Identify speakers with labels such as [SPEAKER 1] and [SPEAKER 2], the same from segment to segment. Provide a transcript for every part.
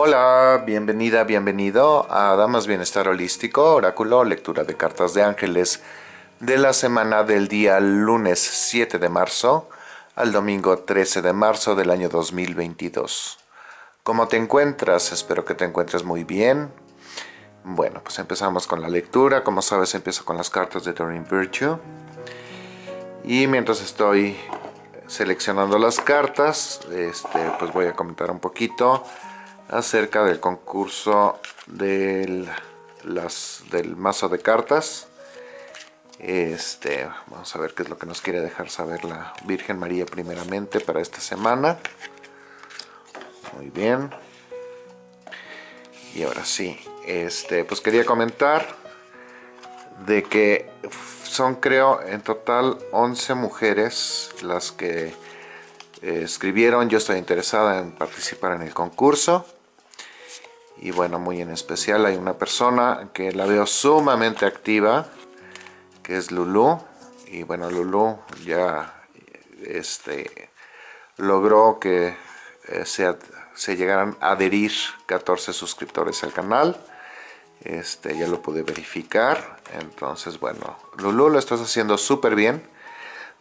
[SPEAKER 1] Hola, bienvenida, bienvenido a Damas Bienestar Holístico, Oráculo, lectura de cartas de ángeles de la semana del día lunes 7 de marzo al domingo 13 de marzo del año 2022. ¿Cómo te encuentras? Espero que te encuentres muy bien. Bueno, pues empezamos con la lectura. Como sabes, empiezo con las cartas de Doreen Virtue. Y mientras estoy seleccionando las cartas, este, pues voy a comentar un poquito acerca del concurso del, las, del mazo de cartas. Este, vamos a ver qué es lo que nos quiere dejar saber la Virgen María primeramente para esta semana. Muy bien. Y ahora sí, este, pues quería comentar de que son creo en total 11 mujeres las que eh, escribieron yo estoy interesada en participar en el concurso y bueno, muy en especial hay una persona que la veo sumamente activa, que es Lulu. Y bueno, Lulu ya este, logró que eh, se, se, llegaran a adherir 14 suscriptores al canal. Este, ya lo pude verificar. Entonces, bueno, Lulu lo estás haciendo súper bien.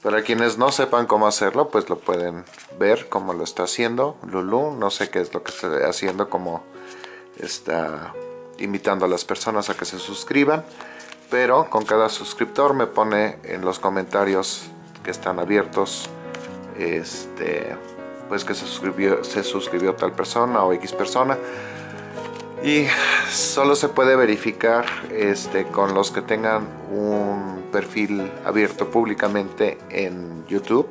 [SPEAKER 1] Para quienes no sepan cómo hacerlo, pues lo pueden ver cómo lo está haciendo Lulu. No sé qué es lo que está haciendo como está invitando a las personas a que se suscriban pero con cada suscriptor me pone en los comentarios que están abiertos este pues que se suscribió se suscribió tal persona o x persona. Y solo se puede verificar este con los que tengan un perfil abierto públicamente en YouTube.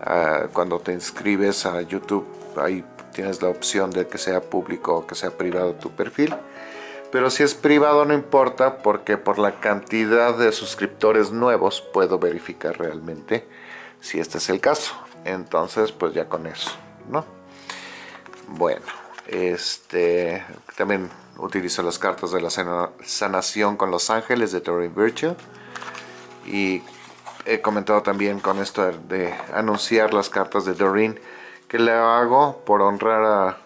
[SPEAKER 1] Ah, cuando te inscribes a YouTube ahí tienes la opción de que sea público o que sea privado tu perfil. Pero si es privado no importa porque por la cantidad de suscriptores nuevos puedo verificar realmente si este es el caso. Entonces pues ya con eso, ¿no? Bueno, este también utilizo las cartas de la sanación con los ángeles de Doreen Virtue y he comentado también con esto de anunciar las cartas de Doreen que le hago por honrar a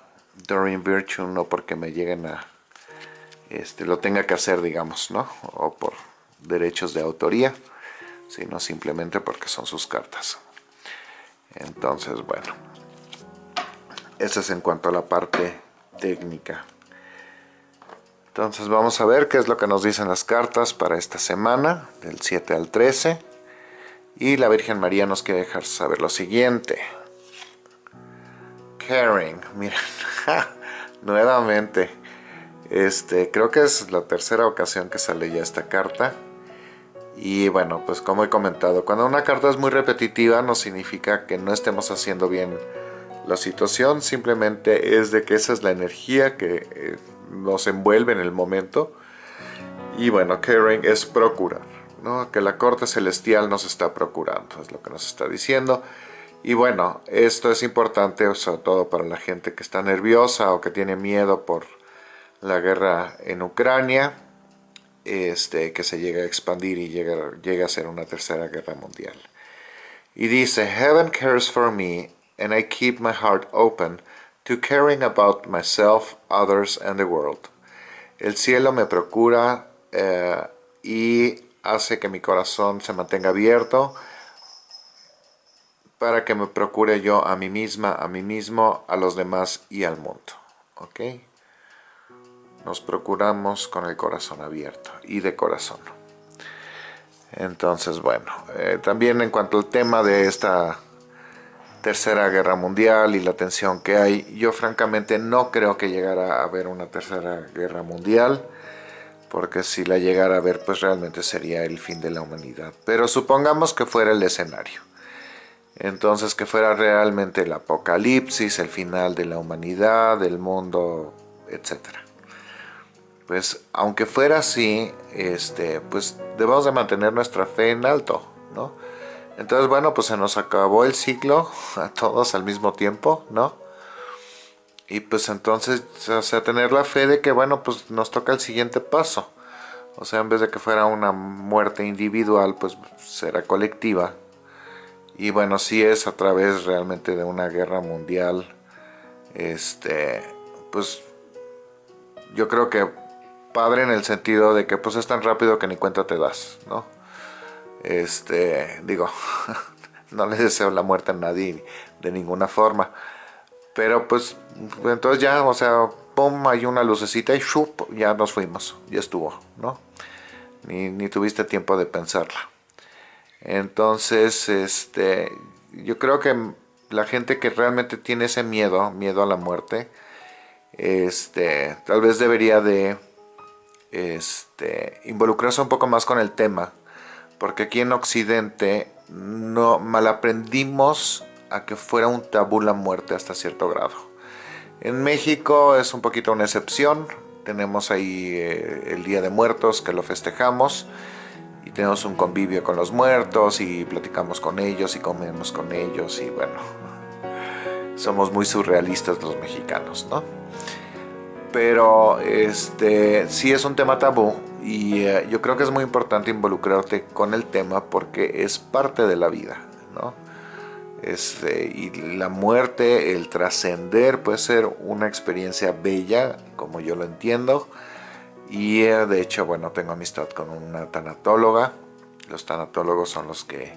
[SPEAKER 1] Doreen Virtue, no porque me lleguen a este lo tenga que hacer, digamos, ¿no? O por derechos de autoría, sino simplemente porque son sus cartas. Entonces, bueno, eso es en cuanto a la parte técnica. Entonces vamos a ver qué es lo que nos dicen las cartas para esta semana, del 7 al 13. Y la Virgen María nos quiere dejar saber lo siguiente caring, miren, nuevamente, este, creo que es la tercera ocasión que sale ya esta carta. Y bueno, pues como he comentado, cuando una carta es muy repetitiva no significa que no estemos haciendo bien la situación, simplemente es de que esa es la energía que eh, nos envuelve en el momento. Y bueno, caring es procurar, ¿no? que la corte celestial nos está procurando, es lo que nos está diciendo. Y bueno, esto es importante sobre todo para la gente que está nerviosa o que tiene miedo por la guerra en Ucrania, este, que se llega a expandir y llega, a ser una tercera guerra mundial. Y dice, Heaven cares for me and I keep my heart open to caring about myself, others and the world. El cielo me procura eh, y hace que mi corazón se mantenga abierto para que me procure yo a mí misma, a mí mismo, a los demás y al mundo. ¿Ok? Nos procuramos con el corazón abierto y de corazón. Entonces, bueno, eh, también en cuanto al tema de esta tercera guerra mundial y la tensión que hay, yo francamente no creo que llegara a haber una tercera guerra mundial, porque si la llegara a haber, pues realmente sería el fin de la humanidad. Pero supongamos que fuera el escenario. Entonces que fuera realmente el apocalipsis, el final de la humanidad, del mundo, etc. Pues aunque fuera así, este, pues debemos de mantener nuestra fe en alto, ¿no? Entonces, bueno, pues se nos acabó el ciclo a todos al mismo tiempo, ¿no? Y pues entonces, o sea, tener la fe de que, bueno, pues nos toca el siguiente paso. O sea, en vez de que fuera una muerte individual, pues será colectiva, y bueno, si es a través realmente de una guerra mundial, este, pues yo creo que padre en el sentido de que pues es tan rápido que ni cuenta te das, ¿no? Este, digo, no le deseo la muerte a nadie de ninguna forma, pero pues entonces ya, o sea, pum, hay una lucecita y shup, ya nos fuimos, ya estuvo, ¿no? Ni, ni tuviste tiempo de pensarla. Entonces, este, yo creo que la gente que realmente tiene ese miedo, miedo a la muerte, este, tal vez debería de este, involucrarse un poco más con el tema, porque aquí en Occidente no malaprendimos a que fuera un tabú la muerte hasta cierto grado. En México es un poquito una excepción, tenemos ahí eh, el Día de Muertos que lo festejamos tenemos un convivio con los muertos y platicamos con ellos y comemos con ellos y bueno, somos muy surrealistas los mexicanos, ¿no? Pero este sí es un tema tabú y eh, yo creo que es muy importante involucrarte con el tema porque es parte de la vida, ¿no? Este, y la muerte, el trascender puede ser una experiencia bella, como yo lo entiendo. Y de hecho, bueno, tengo amistad con una tanatóloga. Los tanatólogos son los que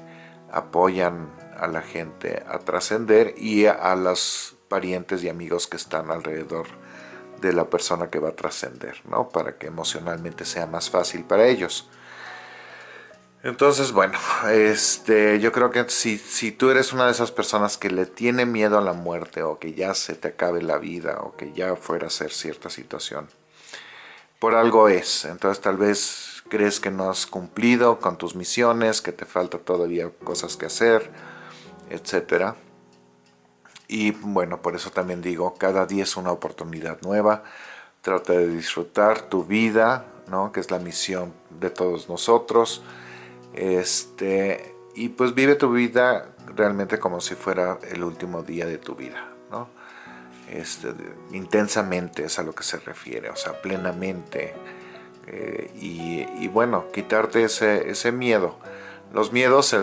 [SPEAKER 1] apoyan a la gente a trascender y a los parientes y amigos que están alrededor de la persona que va a trascender, ¿no? Para que emocionalmente sea más fácil para ellos. Entonces, bueno, este, yo creo que si, si tú eres una de esas personas que le tiene miedo a la muerte o que ya se te acabe la vida o que ya fuera a ser cierta situación, por algo es. Entonces tal vez crees que no has cumplido con tus misiones, que te falta todavía cosas que hacer, etc. Y bueno, por eso también digo, cada día es una oportunidad nueva. Trata de disfrutar tu vida, ¿no? que es la misión de todos nosotros este, y pues vive tu vida realmente como si fuera el último día de tu vida, ¿no? Este, intensamente es a lo que se refiere, o sea, plenamente. Eh, y, bueno, quitarte ese, ese miedo. Los miedos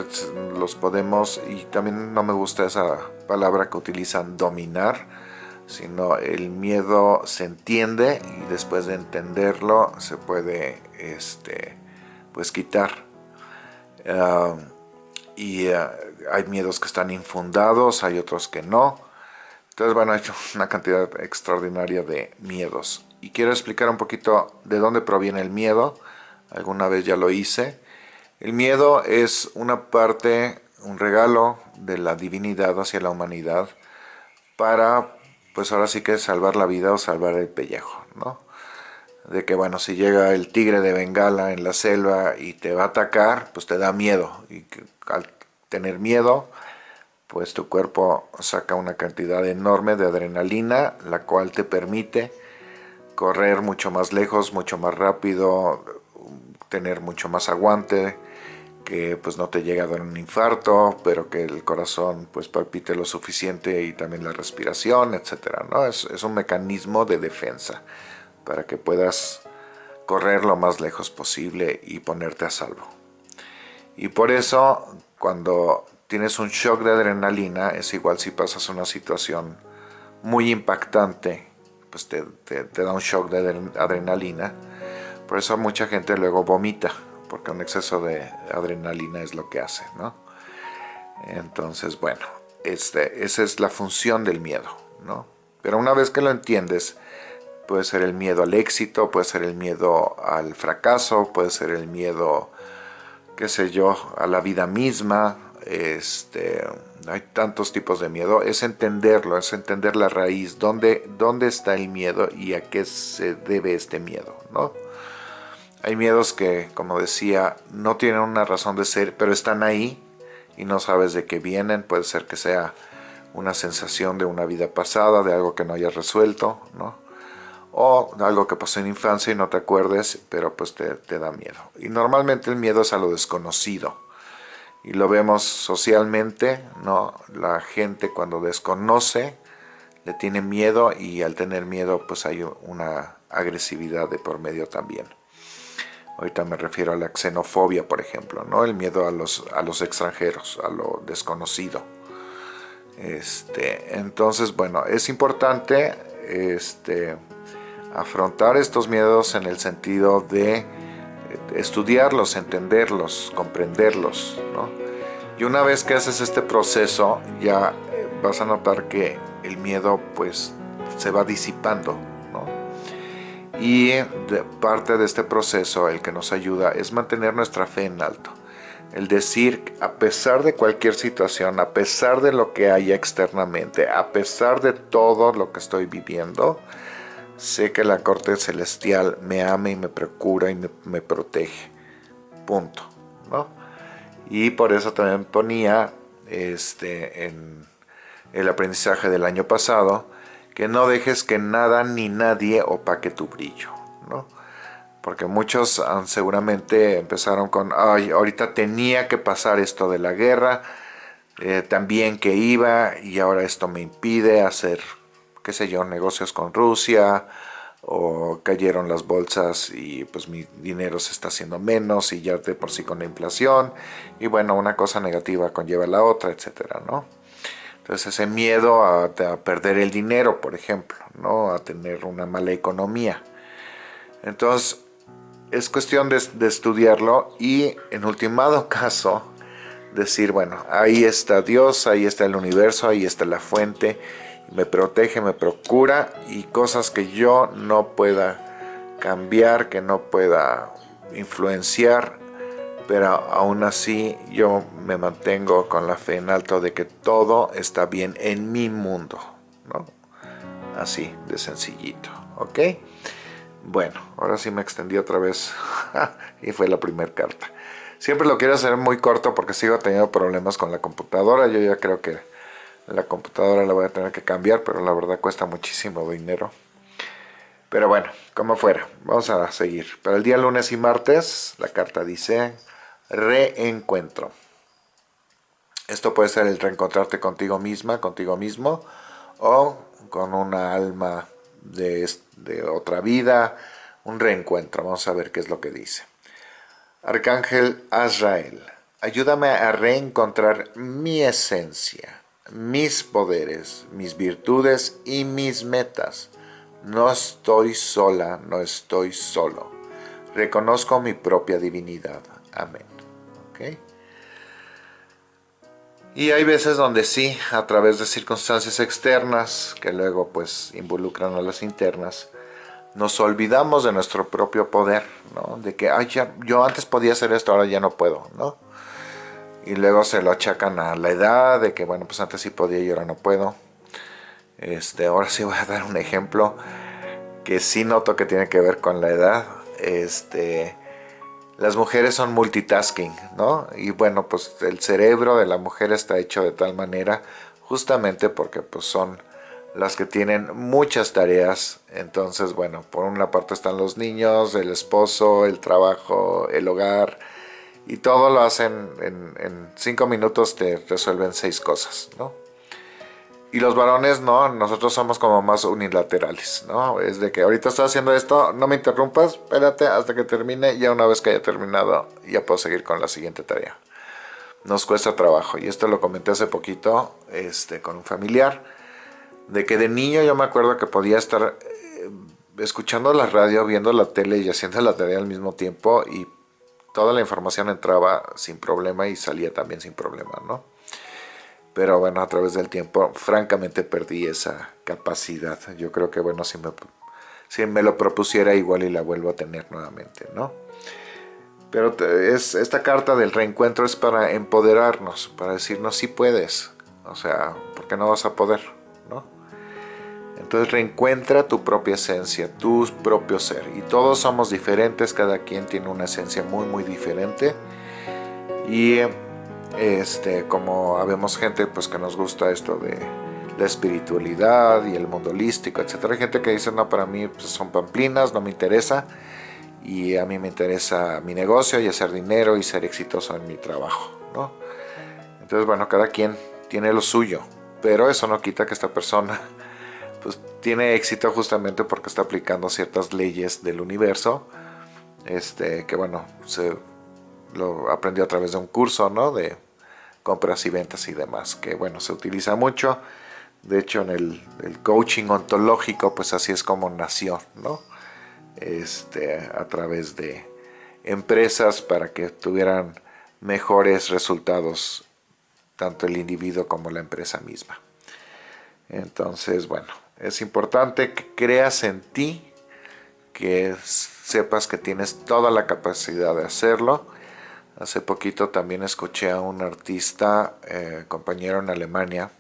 [SPEAKER 1] los podemos, y también no me gusta esa palabra que utilizan, dominar, sino el miedo se entiende y después de entenderlo se puede este, pues quitar y eh, hay miedos que están infundados, hay otros que no. Entonces, bueno, hay una cantidad extraordinaria de miedos. Y quiero explicar un poquito de dónde proviene el miedo. Alguna vez ya lo hice. El miedo es una parte, un regalo de la divinidad hacia la humanidad para, pues ahora sí que salvar la vida o salvar el pellejo, ¿no? de que bueno, si llega el tigre de Bengala en la selva y te va a atacar, pues te da miedo. Y al tener miedo, pues tu cuerpo saca una cantidad enorme de adrenalina, la cual te permite correr mucho más lejos, mucho más rápido, tener mucho más aguante, que pues no te llegue a dar un infarto, pero que el corazón pues palpite lo suficiente y también la respiración, etcétera, ¿no? Es, es un mecanismo de defensa para que puedas correr lo más lejos posible y ponerte a salvo. Y por eso, cuando tienes un shock de adrenalina, es igual si pasas una situación muy impactante, pues te, da un shock de adrenalina. Por eso mucha gente luego vomita, porque un exceso de adrenalina es lo que hace, ¿no? Entonces, bueno, este, esa es la función del miedo, ¿no? Pero una vez que lo entiendes, Puede ser el miedo al éxito, puede ser el miedo al fracaso, puede ser el miedo, qué sé yo, a la vida misma. Este, hay tantos tipos de miedo. Es entenderlo, es entender la raíz, dónde, dónde está el miedo y a qué se debe este miedo, ¿no? Hay miedos que, como decía, no tienen una razón de ser, pero están ahí y no sabes de qué vienen. Puede ser que sea una sensación de una vida pasada, de algo que no hayas resuelto, ¿no? o algo que pasó en infancia y no te acuerdes, pero pues te, da miedo. Y normalmente el miedo es a lo desconocido. Y lo vemos socialmente, ¿no? La gente cuando desconoce le tiene miedo y al tener miedo pues hay una agresividad de por medio también. Ahorita me refiero a la xenofobia, por ejemplo, ¿no? El miedo a los, a los extranjeros, a lo desconocido. Este, entonces, bueno, es importante este, afrontar estos miedos en el sentido de estudiarlos, entenderlos, comprenderlos, Y una vez que haces este proceso, ya eh, vas a notar que el miedo pues se va disipando, Y parte de este proceso, el que nos ayuda, es mantener nuestra fe en alto. El decir, a pesar de cualquier situación, a pesar de lo que haya externamente, a pesar de todo lo que estoy viviendo, sé que la corte celestial me ama y me procura y me, protege. Punto. ¿no? Y por eso también ponía este, en el aprendizaje del año pasado que no dejes que nada ni nadie opaque tu brillo. ¿no? porque muchos seguramente empezaron con, ay, ahorita tenía que pasar esto de la guerra, eh, también que iba y ahora esto me impide hacer, qué sé yo, negocios con Rusia, o cayeron las bolsas y pues mi dinero se está haciendo menos y ya de por sí con la inflación, y bueno, una cosa negativa conlleva la otra, etcétera, ¿no? Entonces ese miedo a, perder el dinero, por ejemplo, ¿no? A tener una mala economía. Entonces, es cuestión de, estudiarlo y en ultimado caso decir, bueno, ahí está Dios, ahí está el universo, ahí está la fuente, me protege, me procura y cosas que yo no pueda cambiar, que no pueda influenciar, pero aún así yo me mantengo con la fe en alto de que todo está bien en mi mundo, ¿no? Así de sencillito, ¿ok? Bueno, ahora sí me extendí otra vez y fue la primera carta. Siempre lo quiero hacer muy corto porque sigo teniendo problemas con la computadora. Yo ya creo que la computadora la voy a tener que cambiar, pero la verdad cuesta muchísimo dinero. Pero bueno, como fuera, vamos a seguir. Para el día lunes y martes, la carta dice reencuentro. Esto puede ser el reencontrarte contigo misma, contigo mismo, o con una alma de, otra vida, un reencuentro. Vamos a ver qué es lo que dice. Arcángel Azrael, ayúdame a reencontrar mi esencia, mis poderes, mis virtudes y mis metas. No estoy sola, no estoy solo. Reconozco mi propia divinidad. Amén. ¿Okay? Y hay veces donde sí, a través de circunstancias externas, que luego pues involucran a las internas, nos olvidamos de nuestro propio poder, ¿no? De que, yo antes podía hacer esto, ahora ya no puedo, ¿no? Y luego se lo achacan a la edad, de que, bueno, pues antes sí podía y ahora no puedo. Este, ahora sí voy a dar un ejemplo que sí noto que tiene que ver con la edad. Este, las mujeres son multitasking, ¿no? Y bueno, pues el cerebro de la mujer está hecho de tal manera justamente porque pues son las que tienen muchas tareas. Entonces, bueno, por una parte están los niños, el esposo, el trabajo, el hogar, y todo lo hacen en, en cinco minutos te resuelven seis cosas, ¿no? Y los varones no, nosotros somos como más unilaterales, ¿no? Es de que ahorita estoy haciendo esto, no me interrumpas, espérate hasta que termine, y ya una vez que haya terminado, ya puedo seguir con la siguiente tarea. Nos cuesta trabajo, y esto lo comenté hace poquito este, con un familiar, de que de niño yo me acuerdo que podía estar eh, escuchando la radio, viendo la tele y haciendo la tarea al mismo tiempo, y toda la información entraba sin problema y salía también sin problema, ¿no? pero bueno, a través del tiempo, francamente perdí esa capacidad. Yo creo que, bueno, si me, si me lo propusiera igual y la vuelvo a tener nuevamente, ¿no? Pero es, esta carta del reencuentro es para empoderarnos, para decirnos si puedes, o sea, porque no vas a poder. Entonces reencuentra tu propia esencia, tu propio ser. Y todos somos diferentes, cada quien tiene una esencia muy, muy diferente. Y este, como habemos gente pues que nos gusta esto de la espiritualidad y el mundo holístico, etcétera. Hay gente que dice, no, para mí pues, son pamplinas, no me interesa. Y a mí me interesa mi negocio y hacer dinero y ser exitoso en mi trabajo, ¿no? Entonces, bueno, cada quien tiene lo suyo. Pero eso no quita que esta persona tiene éxito justamente porque está aplicando ciertas leyes del universo. Este, que bueno, se lo aprendió a través de un curso, ¿no? De compras y ventas y demás, que bueno, se utiliza mucho. De hecho, en el, coaching ontológico, pues así es como nació, ¿no? Este, a través de empresas para que tuvieran mejores resultados tanto el individuo como la empresa misma. Entonces, bueno, es importante que creas en ti, que sepas que tienes toda la capacidad de hacerlo. Hace poquito también escuché a un artista, eh, compañero en Alemania,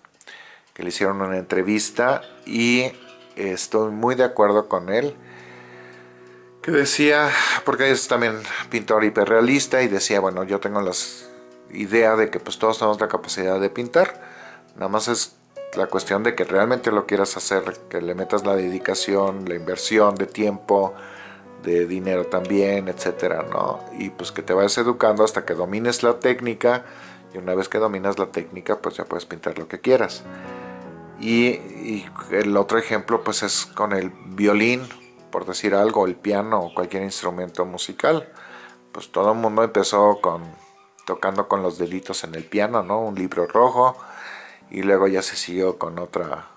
[SPEAKER 1] que le hicieron una entrevista y estoy muy de acuerdo con él que decía, porque es también pintor hiperrealista y decía, bueno, yo tengo la idea de que pues todos tenemos la capacidad de pintar, nada más es la cuestión de que realmente lo quieras hacer, que le metas la dedicación, la inversión de tiempo, de dinero también, etcétera, ¿no? Y pues que te vayas educando hasta que domines la técnica y una vez que dominas la técnica pues ya puedes pintar lo que quieras. Y, el otro ejemplo pues es con el violín, por decir algo, el piano o cualquier instrumento musical. Pues todo el mundo empezó con tocando con los deditos en el piano, ¿no? Un libro rojo y luego ya se siguió con otra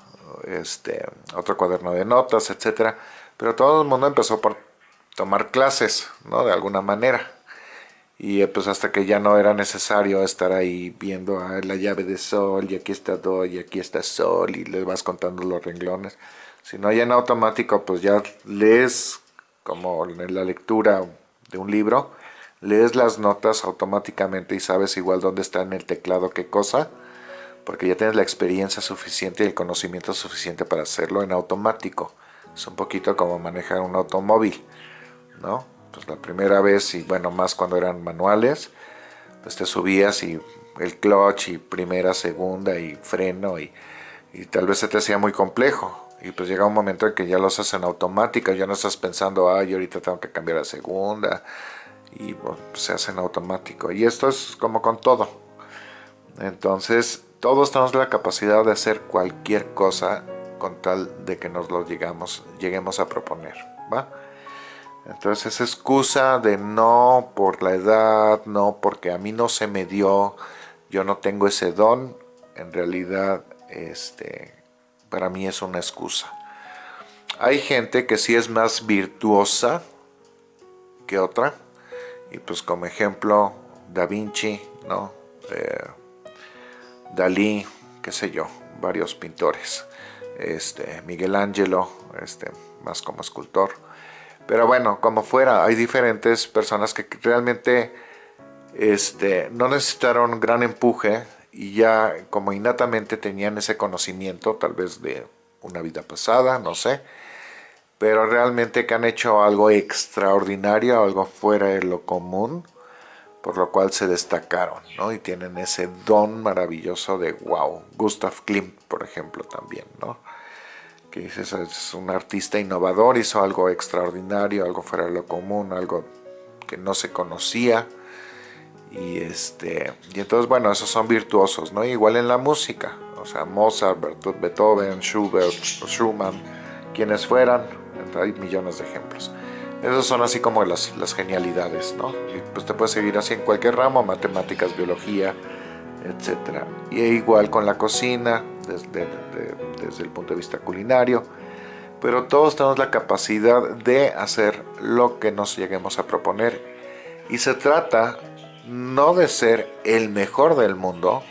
[SPEAKER 1] este otro cuaderno de notas, etcétera. Pero todo el mundo empezó por tomar clases, ¿no? De alguna manera. Y pues hasta que ya no era necesario estar ahí viendo ah, la llave de sol y aquí está do y aquí está sol y le vas contando los renglones. Si no hay en automático, pues ya lees como en la lectura de un libro, lees las notas automáticamente y sabes igual dónde está en el teclado qué cosa, porque ya tienes la experiencia suficiente y el conocimiento suficiente para hacerlo en automático. Es un poquito como manejar un automóvil, ¿no? Pues la primera vez, y bueno, más cuando eran manuales, pues te subías y el clutch y primera, segunda y freno y, y tal vez se te hacía muy complejo y pues llega un momento en que ya lo haces en automática, ya no estás pensando, ay, ahorita tengo que cambiar a segunda, y pues, se hace en automático. Y esto es como con todo. Entonces, todos tenemos la capacidad de hacer cualquier cosa con tal de que nos lo llegamos, lleguemos a proponer, ¿va? Entonces, esa excusa de no por la edad, no porque a mí no se me dio, yo no tengo ese don, en realidad, este, para mí es una excusa. Hay gente que sí es más virtuosa que otra, y pues como ejemplo, Da Vinci, ¿no? Eh, Dalí, qué sé yo, varios pintores. Este, Miguel Ángelo, este, más como escultor. Pero bueno, como fuera, hay diferentes personas que realmente este, no necesitaron gran empuje y ya como innatamente tenían ese conocimiento, tal vez de una vida pasada, no sé, pero realmente que han hecho algo extraordinario, algo fuera de lo común, por lo cual se destacaron, ¿no? Y tienen ese don maravilloso de wow. Gustav Klimt, por ejemplo, también, ¿no? Que dices, es un artista innovador, hizo algo extraordinario, algo fuera de lo común, algo que no se conocía, y este y entonces bueno esos son virtuosos no igual en la música o sea Mozart Beethoven Schubert Schumann quienes fueran hay millones de ejemplos esos son así como las, genialidades no y pues te puedes seguir así en cualquier ramo matemáticas biología etcétera y igual con la cocina desde el punto de vista culinario pero todos tenemos la capacidad de hacer lo que nos lleguemos a proponer y se trata no de ser el mejor del mundo,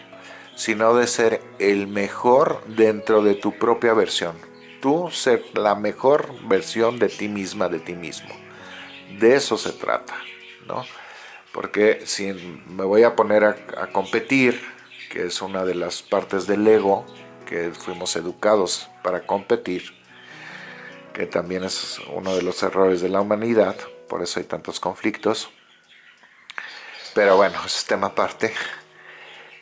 [SPEAKER 1] sino de ser el mejor dentro de tu propia versión. Tú ser la mejor versión de ti misma, de ti mismo. De eso se trata, ¿no? Porque si me voy a poner a, competir, que es una de las partes del ego, que fuimos educados para competir, que también es uno de los errores de la humanidad, por eso hay tantos conflictos, pero bueno, es tema aparte.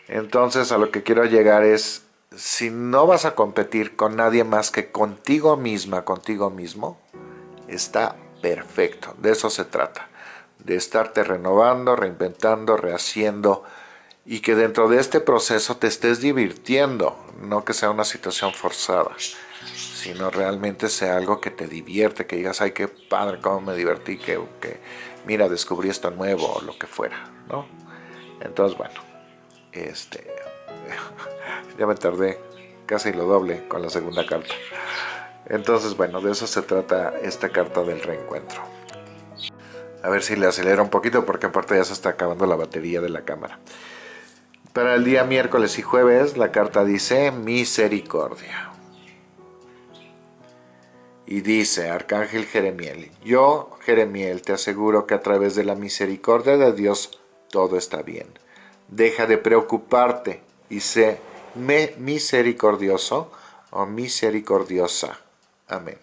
[SPEAKER 1] Entonces a lo que quiero llegar es, si no vas a competir con nadie más que contigo misma, contigo mismo, está perfecto. De eso se trata. De estarte renovando, reinventando, rehaciendo y que dentro de este proceso te estés divirtiendo, no que sea una situación forzada, sino realmente sea algo que te divierte, que digas, ay, qué padre, cómo me divertí, que, que mira, descubrí esto nuevo, o lo que fuera. Entonces, bueno, este, ya me tardé casi lo doble con la segunda carta. Entonces, bueno, de eso se trata esta carta del reencuentro. A ver si le acelera un poquito porque aparte ya se está acabando la batería de la cámara. Para el día miércoles y jueves la carta dice misericordia. Y dice Arcángel Jeremiel, yo Jeremiel te aseguro que a través de la misericordia de Dios todo está bien. Deja de preocuparte y sé misericordioso o misericordiosa. Amén.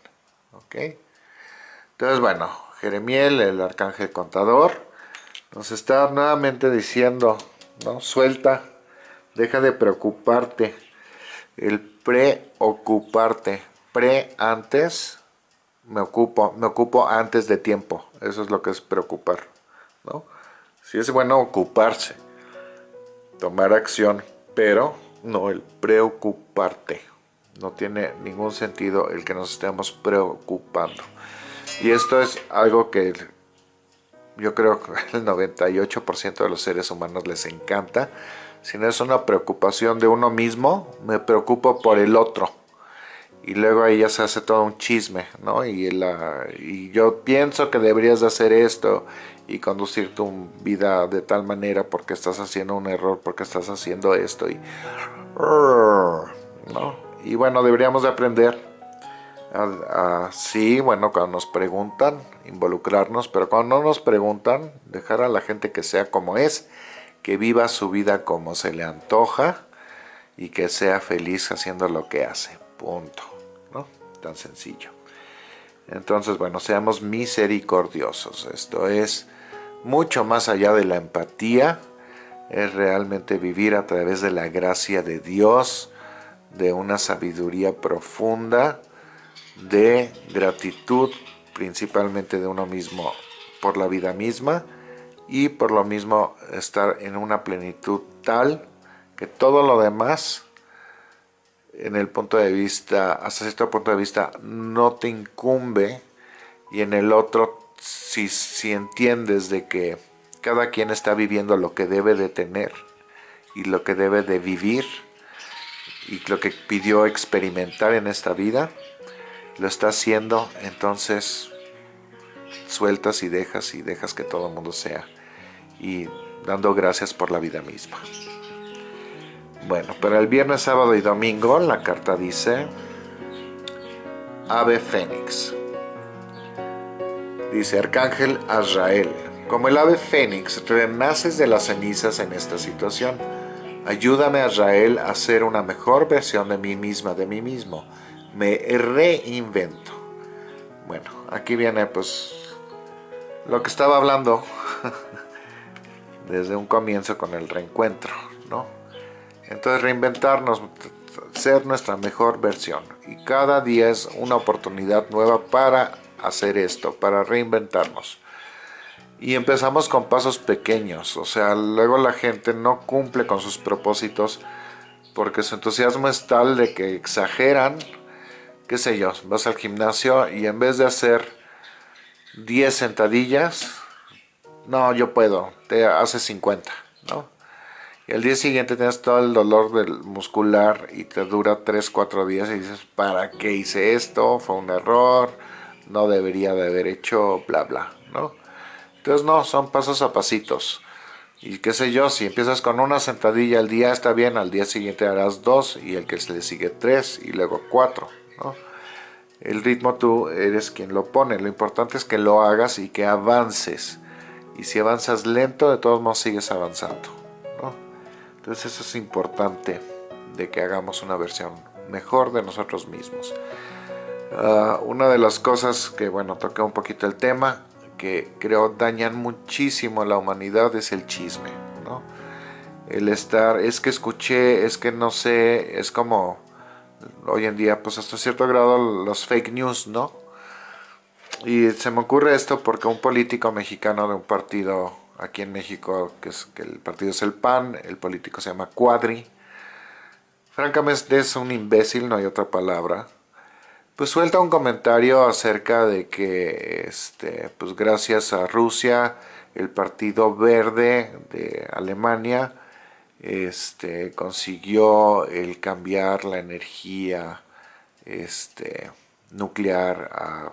[SPEAKER 1] ¿Ok? Entonces, bueno, Jeremiel, el arcángel contador, nos está nuevamente diciendo, ¿no? Suelta, deja de preocuparte. El preocuparte. Pre antes, me ocupo, me ocupo antes de tiempo. Eso es lo que es preocupar, ¿no? Sí es bueno ocuparse, tomar acción, pero no el preocuparte. No tiene ningún sentido el que nos estemos preocupando. Y esto es algo que yo creo que el 98% de los seres humanos les encanta. Si no es una preocupación de uno mismo, me preocupo por el otro. Y luego ahí ya se hace todo un chisme, ¿no? Y, la, y yo pienso que deberías de hacer esto y conducir tu vida de tal manera porque estás haciendo un error, porque estás haciendo esto. Y, ¿no? Y bueno, deberíamos de aprender sí, bueno, cuando nos preguntan, involucrarnos, pero cuando no nos preguntan, dejar a la gente que sea como es, que viva su vida como se le antoja y que sea feliz haciendo lo que hace, punto, ¿no? Tan sencillo. Entonces, bueno, seamos misericordiosos, esto es mucho más allá de la empatía, es realmente vivir a través de la gracia de Dios, de una sabiduría profunda, de gratitud principalmente de uno mismo por la vida misma y por lo mismo estar en una plenitud tal que todo lo demás en el punto de vista, hasta cierto punto de vista, no te incumbe y en el otro, si, si entiendes de que cada quien está viviendo lo que debe de tener y lo que debe de vivir y lo que pidió experimentar en esta vida, lo está haciendo, entonces sueltas y dejas y dejas que todo el mundo sea y dando gracias por la vida misma. Bueno, para el viernes, sábado y domingo la carta dice Ave Fénix. Dice Arcángel Azrael, como el ave Fénix, renaces de las cenizas en esta situación. Ayúdame, Azrael, a ser una mejor versión de mí misma, de mí mismo me reinvento. Bueno, aquí viene pues lo que estaba hablando desde un comienzo con el reencuentro, ¿no? Entonces reinventarnos, ser nuestra mejor versión. Y cada día es una oportunidad nueva para hacer esto, para reinventarnos. Y empezamos con pasos pequeños, o sea, luego la gente no cumple con sus propósitos porque su entusiasmo es tal de que exageran qué sé yo, vas al gimnasio y en vez de hacer 10 sentadillas, no, yo puedo, te haces 50, ¿no? Y al día siguiente tienes todo el dolor del muscular y te dura 3, 4 días y dices, ¿para qué hice esto? Fue un error, no debería de haber hecho, bla, bla, ¿no? Entonces no, son pasos a pasitos. Y qué sé yo, si empiezas con una sentadilla al día está bien, al día siguiente harás dos y el que se le sigue tres y luego cuatro. El ritmo tú eres quien lo pone, lo importante es que lo hagas y que avances. Y si avanzas lento, de todos modos sigues avanzando. Entonces eso es importante de que hagamos una versión mejor de nosotros mismos. Ah, una de las cosas que, bueno, toqué un poquito el tema, que creo dañan muchísimo a la humanidad es el chisme, El estar, es que escuché, es que no sé, es como hoy en día, pues hasta cierto grado los fake news, ¿no? Y se me ocurre esto porque un político mexicano de un partido aquí en México, que, es, que el partido es el PAN, el político se llama Cuadri, francamente es un imbécil, no hay otra palabra, pues suelta un comentario acerca de que, este, pues gracias a Rusia, el Partido Verde de Alemania este, consiguió el cambiar la energía este, nuclear a,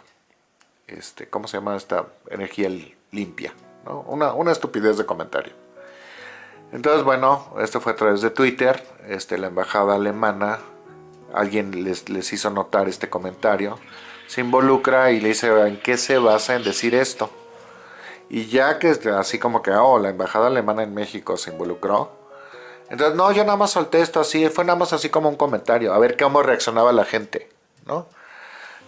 [SPEAKER 1] este, ¿cómo se llama esta energía limpia? Una, una estupidez de comentario. Entonces, bueno, esto fue a través de Twitter, este, la embajada alemana, alguien les, les hizo notar este comentario, se involucra y le dice, ¿en qué se basa en decir esto? Y ya que así como que, oh, la embajada alemana en México se involucró, entonces, no, yo nada más solté esto así, fue nada más así como un comentario, a ver cómo reaccionaba la gente, ¿no?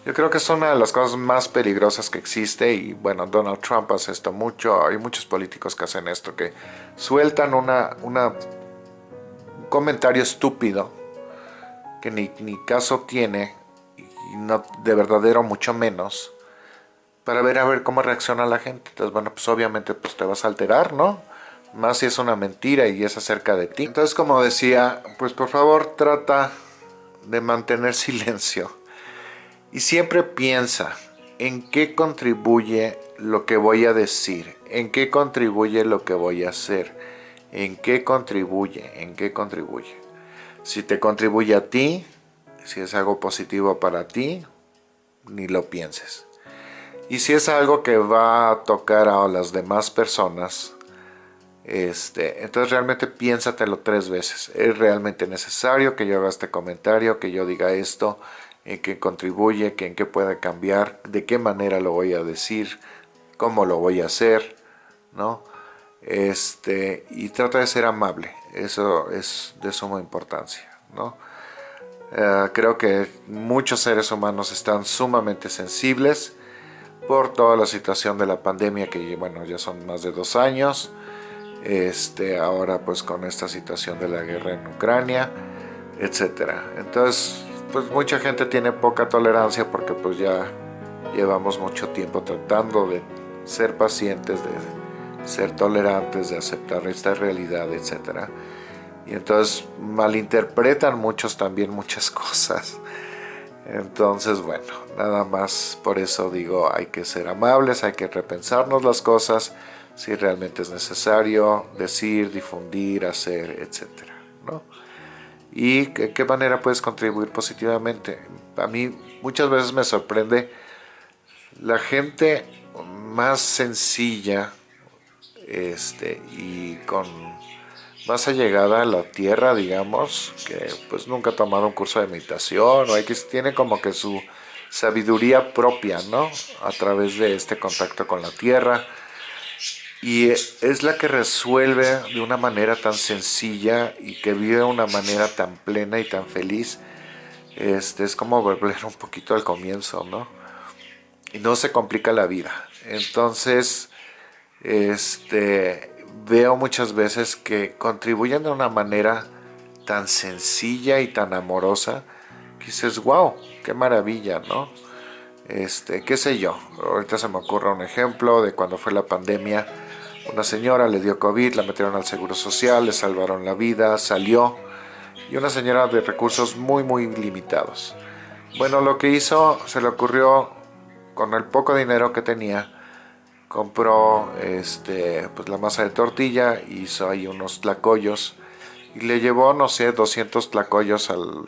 [SPEAKER 1] Yo creo que es una de las cosas más peligrosas que existe y bueno, Donald Trump hace esto mucho, hay muchos políticos que hacen esto, que sueltan una, una un comentario estúpido que ni, caso tiene y no de verdadero mucho menos para ver a ver cómo reacciona la gente. Entonces, bueno, pues obviamente pues te vas a alterar, ¿no? más si es una mentira y es acerca de ti. Entonces, como decía, pues por favor trata de mantener silencio y siempre piensa en qué contribuye lo que voy a decir, en qué contribuye lo que voy a hacer, en qué contribuye, en qué contribuye. Si te contribuye a ti, si es algo positivo para ti, ni lo pienses. Y si es algo que va a tocar a las demás personas, este, entonces realmente piénsatelo tres veces. ¿Es realmente necesario que yo haga este comentario, que yo diga esto, en qué contribuye, que en qué puede cambiar, de qué manera lo voy a decir, cómo lo voy a hacer, ¿no? Este, y trata de ser amable, eso es de suma importancia, ¿no? Eh, creo que muchos seres humanos están sumamente sensibles por toda la situación de la pandemia que bueno ya son más de dos años este, ahora pues con esta situación de la guerra en Ucrania, etcétera. Entonces, pues mucha gente tiene poca tolerancia porque pues ya llevamos mucho tiempo tratando de ser pacientes, de ser tolerantes, de aceptar esta realidad, etcétera. Y entonces malinterpretan muchos también muchas cosas. Entonces, bueno, nada más por eso digo, hay que ser amables, hay que repensarnos las cosas, si realmente es necesario decir, difundir, hacer, etc. ¿no? Y de qué manera puedes contribuir positivamente. A mí muchas veces me sorprende la gente más sencilla este, y con más allegada a la tierra, digamos, que pues nunca ha tomado un curso de meditación o hay que tiene como que su sabiduría propia, ¿no? A través de este contacto con la tierra, y es la que resuelve de una manera tan sencilla y que vive de una manera tan plena y tan feliz. Este, es como volver un poquito al comienzo, ¿no? Y no se complica la vida. Entonces, este, veo muchas veces que contribuyen de una manera tan sencilla y tan amorosa que dices, wow, qué maravilla, ¿no? Este, qué sé yo, ahorita se me ocurre un ejemplo de cuando fue la pandemia, una señora le dio COVID, la metieron al Seguro Social, le salvaron la vida, salió. Y una señora de recursos muy, muy limitados. Bueno, lo que hizo, se le ocurrió, con el poco dinero que tenía, compró este, pues la masa de tortilla, hizo ahí unos tlacoyos y le llevó, no sé, 200 tlacoyos al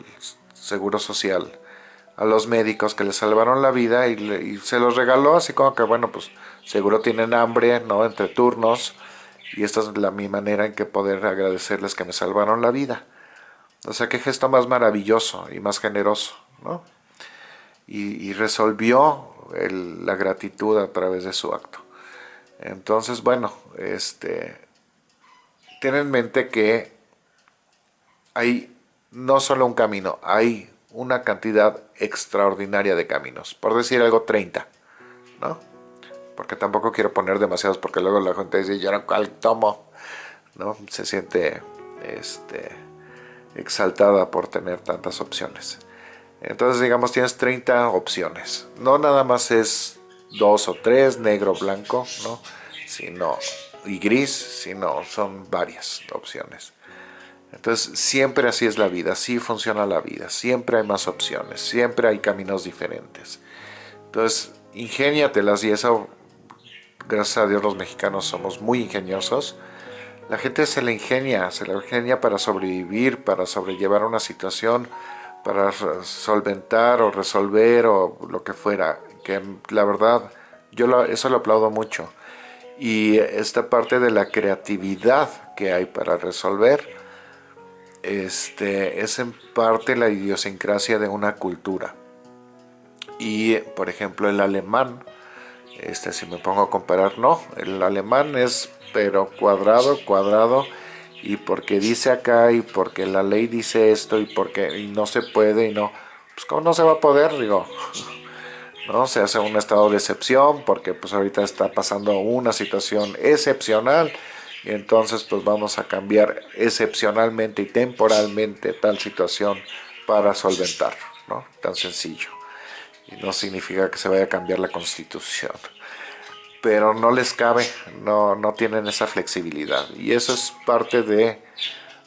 [SPEAKER 1] Seguro Social, a los médicos que le salvaron la vida y, se los regaló así como que, bueno, pues seguro tienen hambre, ¿no? Entre turnos. Y esta es la, mi manera en que poder agradecerles que me salvaron la vida. O sea, qué gesto más maravilloso y más generoso, ¿no? Y, resolvió la gratitud a través de su acto. Entonces, bueno, este, ten en mente que hay no solo un camino, hay una cantidad extraordinaria de caminos. Por decir algo, 30, ¿no? porque tampoco quiero poner demasiados porque luego la gente dice, yo no cuál tomo, ¿no? Se siente este, exaltada por tener tantas opciones. Entonces, digamos, tienes 30 opciones. No nada más es dos o tres, negro, blanco, ¿no? Sino, y gris, sino son varias opciones. Entonces, siempre así es la vida, así funciona la vida. Siempre hay más opciones, siempre hay caminos diferentes. Entonces, ingéniatelas y eso gracias a Dios los mexicanos somos muy ingeniosos, La gente se la ingenia, se la ingenia para sobrevivir, para sobrellevar una situación, para solventar o resolver o lo que fuera. La verdad, yo eso lo aplaudo mucho. Y esta parte de la creatividad que hay para resolver, este, es en parte la idiosincrasia de una cultura. Y, por ejemplo, el alemán, este, si me pongo a comparar, no, el alemán es pero cuadrado, cuadrado, y porque dice acá, y porque la ley dice esto, y porque y no se puede, y no, pues cómo no se va a poder, digo, ¿no? Se hace un estado de excepción, porque pues ahorita está pasando una situación excepcional, y entonces pues vamos a cambiar excepcionalmente y temporalmente tal situación para solventar, ¿no? Tan sencillo. Y no significa que se vaya a cambiar la constitución pero no les cabe, no, no tienen esa flexibilidad. Y eso es parte de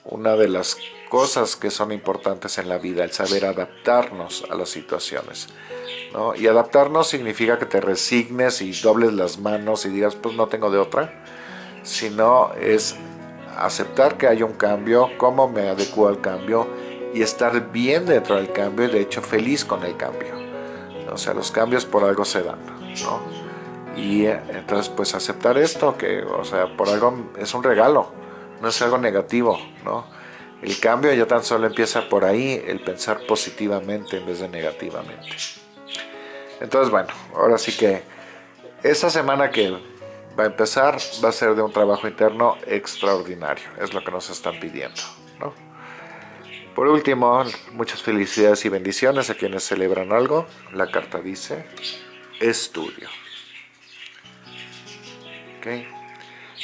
[SPEAKER 1] una de las cosas que son importantes en la vida, el saber adaptarnos a las situaciones. ¿no? Y adaptarnos significa que te resignes y dobles las manos y digas, pues no tengo de otra, sino es aceptar que hay un cambio, cómo me adecuo al cambio y estar bien dentro del cambio y de hecho feliz con el cambio. O sea, los cambios por algo se dan. ¿no? Y eh, entonces pues aceptar esto, que o sea, por algo es un regalo, no es algo negativo, ¿no? El cambio ya tan solo empieza por ahí, el pensar positivamente en vez de negativamente. Entonces bueno, ahora sí que esta semana que va a empezar va a ser de un trabajo interno extraordinario, es lo que nos están pidiendo, ¿no? Por último, muchas felicidades y bendiciones a quienes celebran algo. La carta dice, estudio.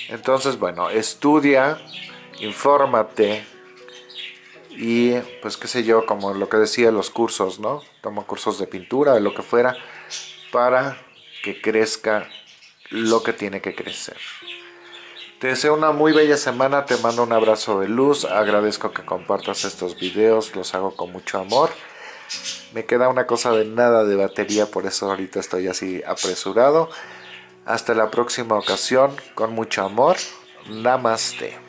[SPEAKER 1] Entonces, bueno, estudia, infórmate y pues qué sé yo, como lo que decía los cursos, ¿no? Toma cursos de pintura, de lo que fuera, para que crezca lo que tiene que crecer. Te deseo una muy bella semana, te mando un abrazo de luz, agradezco que compartas estos videos, los hago con mucho amor. Me queda una cosa de nada de batería, por eso ahorita estoy así apresurado. Hasta la próxima ocasión, con mucho amor. Namaste.